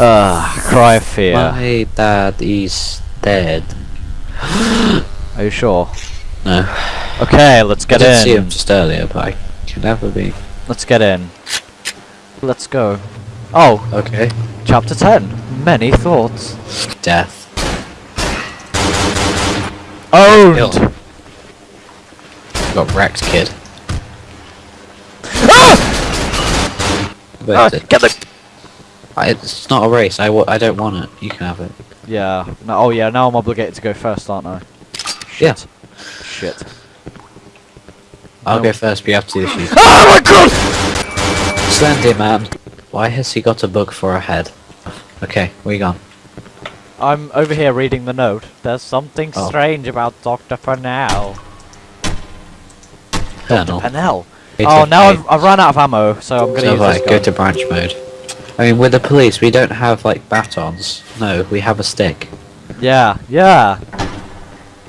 Ah, cry of fear. My dad is dead. Are you sure? No. Okay, let's get I didn't in. see him just earlier, but I can never be. Let's get in. Let's go. Oh, Okay. chapter 10. Many thoughts. Death. Owned! Killed. Got wrecked, kid. Ah! It? get the. I, it's not a race. I, I don't want it. You can have it. Yeah. No, oh yeah. Now I'm obligated to go first, aren't I? Yeah. Shit. Shit. I'll No. go first, but you have to do the shoot. Oh my god! Slendy man. Why has he got a book for a head? Okay, where you gone? I'm over here reading the note. There's something Oh. strange about Dr. Purnell. Colonel. Hey, Oh, now I've, I've run out of ammo, so I'm gonna so use this go to branch mode. I mean, with the police, we don't have like batons. No, we have a stick. Yeah, yeah.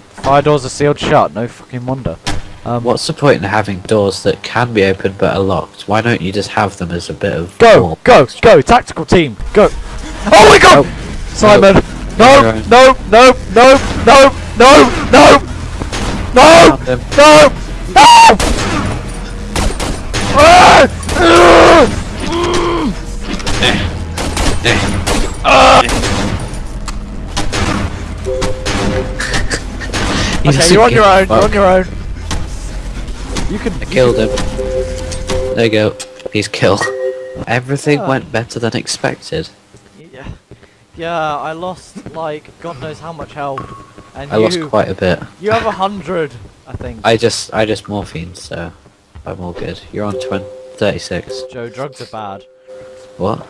Fire doors are sealed shut. No fucking wonder. Um, What's the point in having doors that can be opened but are locked? Why don't you just have them as a bit of Go, wall? go, go! Tactical team, go! Oh my god! Oh. Simon! No. No, no, no, no, no, no, no, no, no, Okay, you're on your own. You're on your own. You can. I killed him. There you go. He's killed. Everything Ah. went better than expected. Yeah, yeah. I lost like God knows how much health, and I you lost quite a bit. you have a hundred, I think. I just I just morphine, so I'm all good. You're on 20, 36. Joe, drugs are bad. What?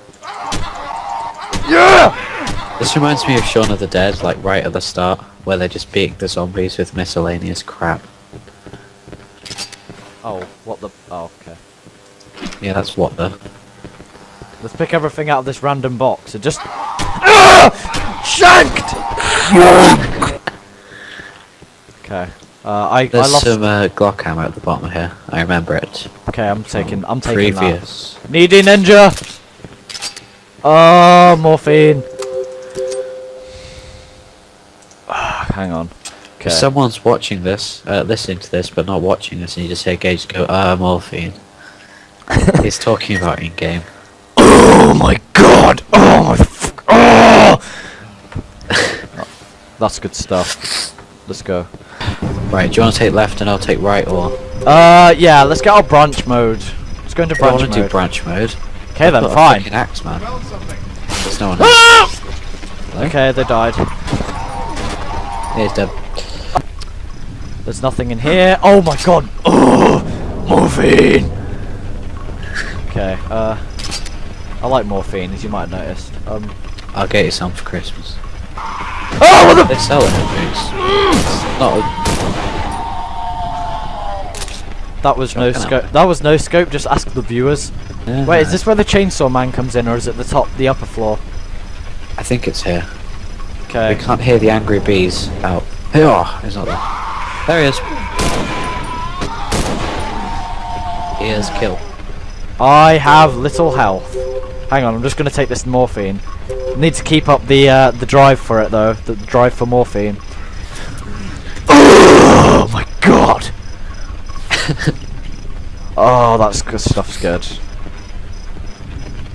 Yeah. This reminds me of Shaun of the Dead, like right at the start, where they're just beat the zombies with miscellaneous crap. Oh, what the? Oh, okay. Yeah, that's what the. Let's pick everything out of this random box and just. Ah! Shanked! okay. Uh, I, I There's lost. some uh, Glock ammo at the bottom here. I remember it. Okay, I'm taking. I'm taking that. Previous. Needy ninja. Oh, morphine. Ah, Hang on. Okay. If someone's watching this, uh, listening to this, but not watching this, and you just hear Gage go, ah, morphine. He's talking about in game. Oh my god! Oh my f- oh! That's good stuff. Let's go. Right, do you want to take left and I'll take right, or Uh, yeah, let's get our branch mode. Let's go into branch I want branch to do branch mode? Okay then, Got a fine. fucking axe, man. There's no one. Ah! Okay, they died. Here's dead. There's nothing in here. Oh my god! Oh, morphine. Okay. Uh, I like morphine, as you might have noticed. Um. I'll get you some for Christmas. Oh, what the? They sell it at Boots. Not That was no scope. That was no scope. Just ask the viewers. a, Wait, is this where the chainsaw man comes in, or is it the top, the upper floor? I think it's here. Okay. We can't hear the angry bees out. Oh, he's not there. There he is. He is kill. I have little health. Hang on, I'm just gonna take this morphine. Need to keep up the uh, the drive for it though. The drive for morphine. Oh my god! oh, that's good stuff's good.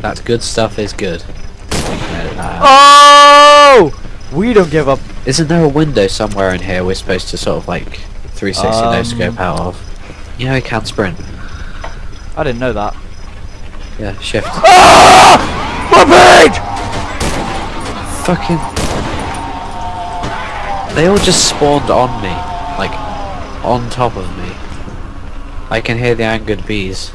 That good stuff is good. You can edit that out. Oh! We don't give up. Isn't there a window somewhere in here we're supposed to sort of like 360 no Um, scope out of? You know he can sprint. I didn't know that. Yeah, shift. Ah! My page! Fucking. They all just spawned on me, like on top of me. I can hear the angered bees.